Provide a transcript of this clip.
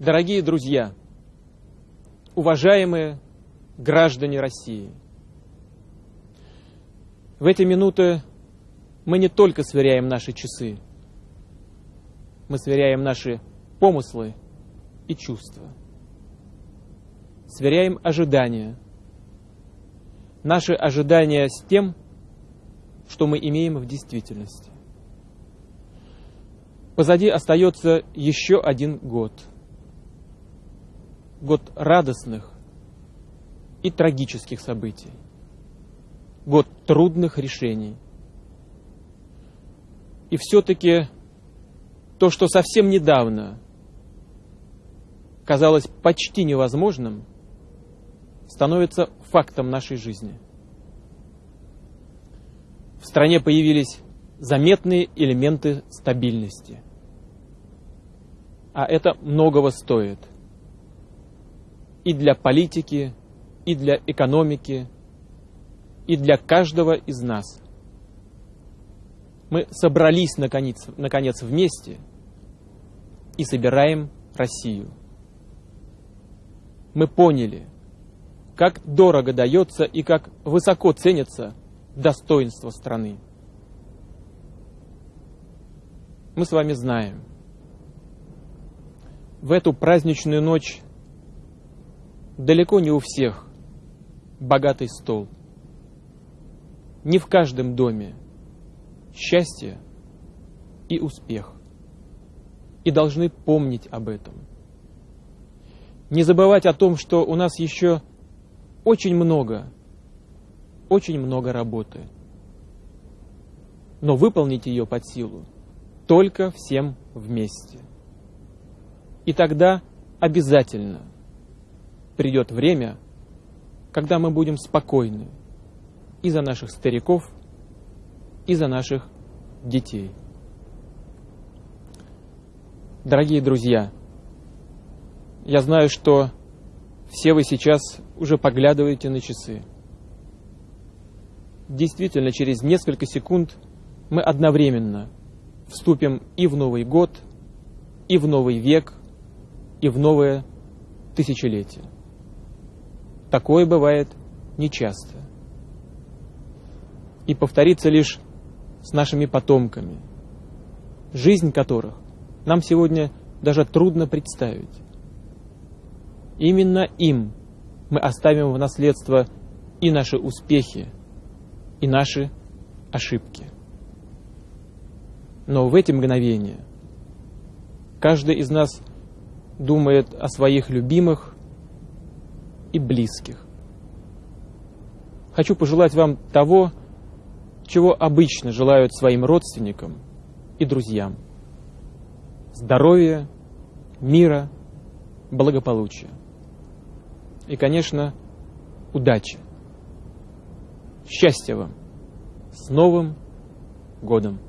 Дорогие друзья, уважаемые граждане России, в эти минуты мы не только сверяем наши часы, мы сверяем наши помыслы и чувства, сверяем ожидания, наши ожидания с тем, что мы имеем в действительности. Позади остается еще один год – год радостных и трагических событий, год трудных решений. И все-таки то, что совсем недавно казалось почти невозможным, становится фактом нашей жизни. В стране появились заметные элементы стабильности. А это многого стоит – и для политики, и для экономики, и для каждого из нас. Мы собрались наконец, наконец вместе и собираем Россию. Мы поняли, как дорого дается и как высоко ценится достоинство страны. Мы с вами знаем, в эту праздничную ночь далеко не у всех богатый стол. Не в каждом доме счастье и успех. И должны помнить об этом. Не забывать о том, что у нас еще очень много, очень много работы. Но выполнить ее под силу только всем вместе. И тогда обязательно – придет время, когда мы будем спокойны и за наших стариков, и за наших детей. Дорогие друзья, я знаю, что все вы сейчас уже поглядываете на часы. Действительно, через несколько секунд мы одновременно вступим и в Новый год, и в Новый век, и в новое тысячелетие. Такое бывает нечасто. И повторится лишь с нашими потомками, жизнь которых нам сегодня даже трудно представить. Именно им мы оставим в наследство и наши успехи, и наши ошибки. Но в эти мгновения каждый из нас думает о своих любимых, и близких. Хочу пожелать вам того, чего обычно желают своим родственникам и друзьям. Здоровья, мира, благополучия. И, конечно, удачи. Счастья вам! С Новым годом!